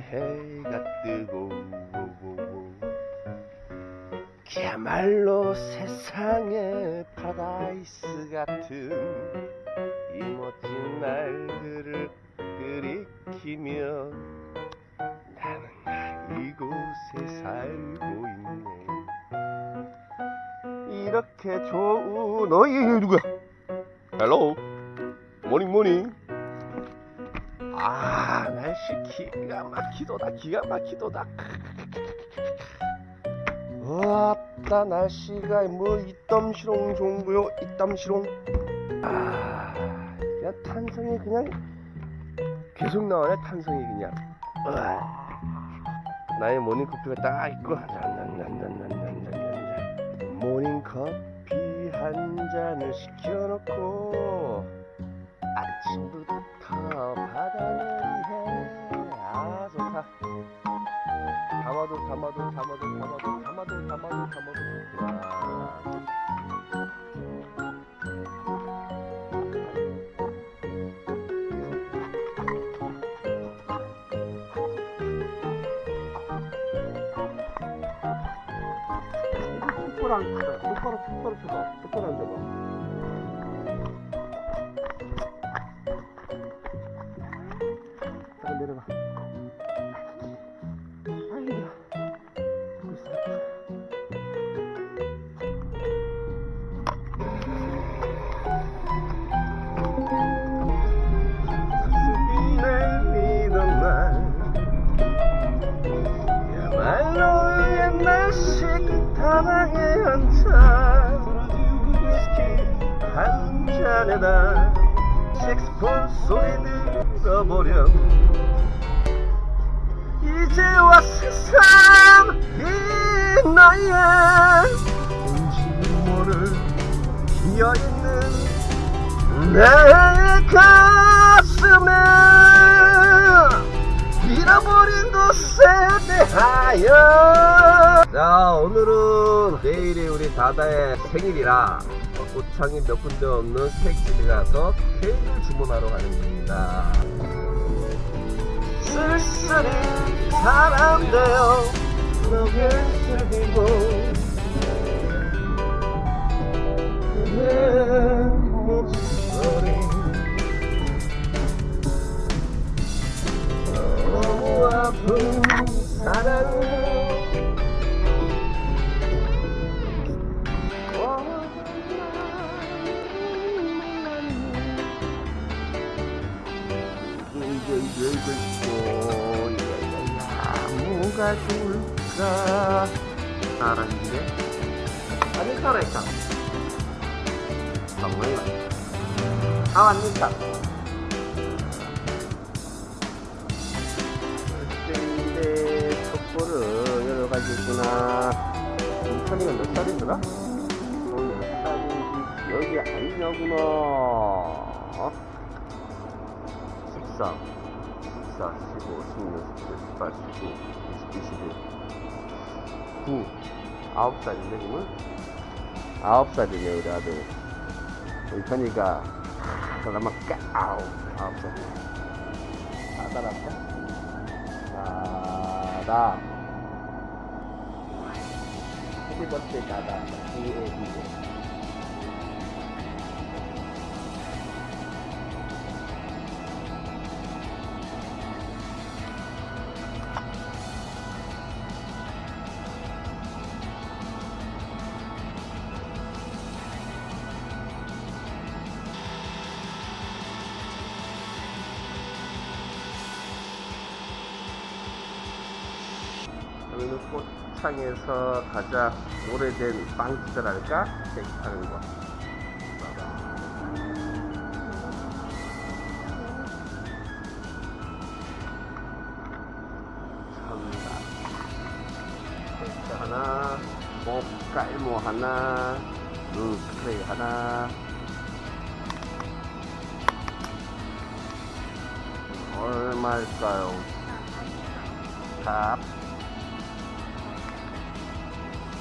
해가 뜨고 그야말로 세상의 파라다이스 같은 이 멋진 날들을 들이키며 나는 이곳에 살고 있네. 이렇게 좋은 어이 누구야? hello morning morning 아 날씨 기가 막히도다 기가 막히도다. 왔다 날씨가 뭐 이땀시롱 좋은거요 이땀시롱. 아 그냥 탄성이 그냥 계속 나오네 탄성이 그냥. 으아. 나의 모닝커피가 딱 있고 모닝커피 한 잔을 시켜놓고 아침부터 바다놀이해 아 좋다 담아도 담아도 담아도 담아도 담아도 담아도 담아도 앉아 똑바로 똑바로 쳐봐 똑바로 앉아봐 내려가 앉아 위스키 한 잔에다 색스폰 소리 들어보렴 이제와 세상 이 나이에 뭔지 모를 비어있는 내 가슴에 잃어버린 곳에 대하여. 자 오늘은 내일이 우리 다다의 생일이라 꽃창이 몇 군데 없는 케이크집에 가서 케이크를 주문하러 가는 겁니다. 쓸쓸히 사람 되어 너를 즐기고 내 목소리 너무 아픈 사랑을 이제 이 가 좋을까 사랑인데? 아니 살아있다. 정말 아 왔니까. 근데 촛불은 여러 가지 있구나 인천이가 몇 살이더라? 어, 여기 아니냐구나. 어? 13 14 15 16 17 18 19 20 21 9 9살인데 지금? 9살이네 우리 아들. 우리 현이가 그나마 까우 9살이네 아들 앞에 나다 해피 버스데이 나다 D-A-D 여기는 꽃창에서 가장 오래된 빵집이랄까? 파는 거. 참다. 하나, 목 깔모 하나, 눈 스프레이 하나. 얼마일까요? 탑.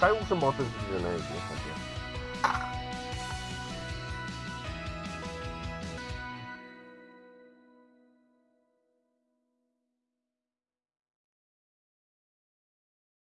쌀국수 먹었던 집이잖아 여기